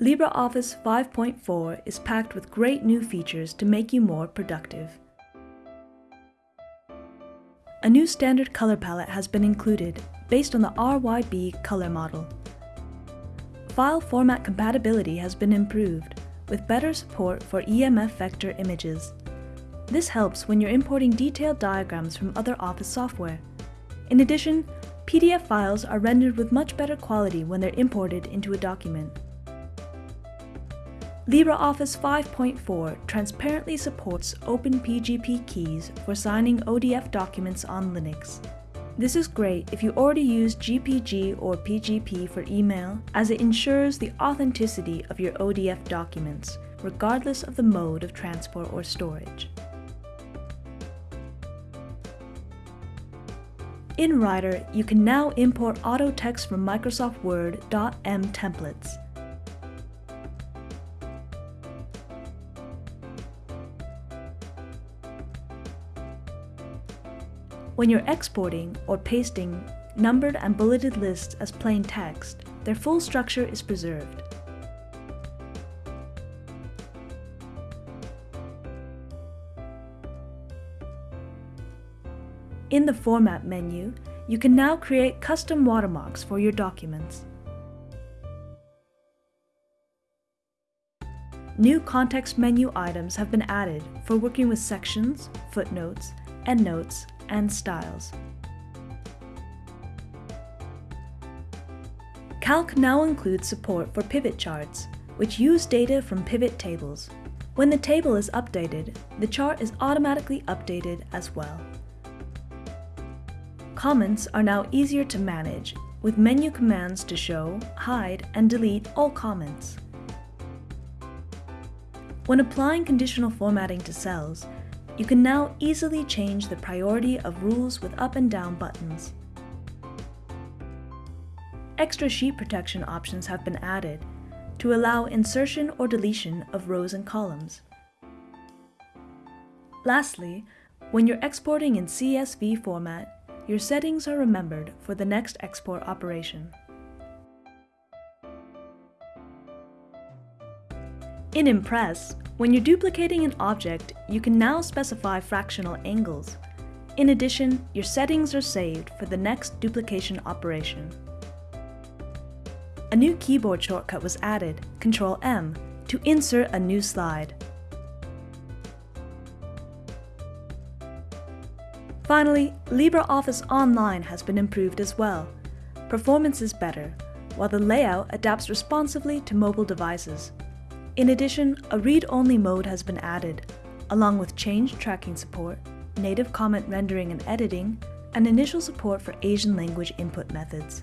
LibreOffice 5.4 is packed with great new features to make you more productive. A new standard color palette has been included based on the RYB color model. File format compatibility has been improved with better support for EMF vector images. This helps when you're importing detailed diagrams from other Office software. In addition, PDF files are rendered with much better quality when they're imported into a document. LibreOffice 5.4 transparently supports OpenPGP keys for signing ODF documents on Linux. This is great if you already use GPG or PGP for email, as it ensures the authenticity of your ODF documents, regardless of the mode of transport or storage. In Writer, you can now import auto text from Microsoft Word .m templates. When you're exporting or pasting numbered and bulleted lists as plain text, their full structure is preserved. In the Format menu, you can now create custom watermarks for your documents. New context menu items have been added for working with sections, footnotes, endnotes, and styles. Calc now includes support for pivot charts, which use data from pivot tables. When the table is updated, the chart is automatically updated as well. Comments are now easier to manage, with menu commands to show, hide, and delete all comments. When applying conditional formatting to cells, you can now easily change the priority of rules with up and down buttons. Extra sheet protection options have been added to allow insertion or deletion of rows and columns. Lastly, when you're exporting in CSV format, your settings are remembered for the next export operation. In Impress, when you're duplicating an object, you can now specify fractional angles. In addition, your settings are saved for the next duplication operation. A new keyboard shortcut was added, Ctrl-M, to insert a new slide. Finally, LibreOffice Online has been improved as well. Performance is better, while the layout adapts responsively to mobile devices. In addition, a read-only mode has been added, along with change tracking support, native comment rendering and editing, and initial support for Asian language input methods.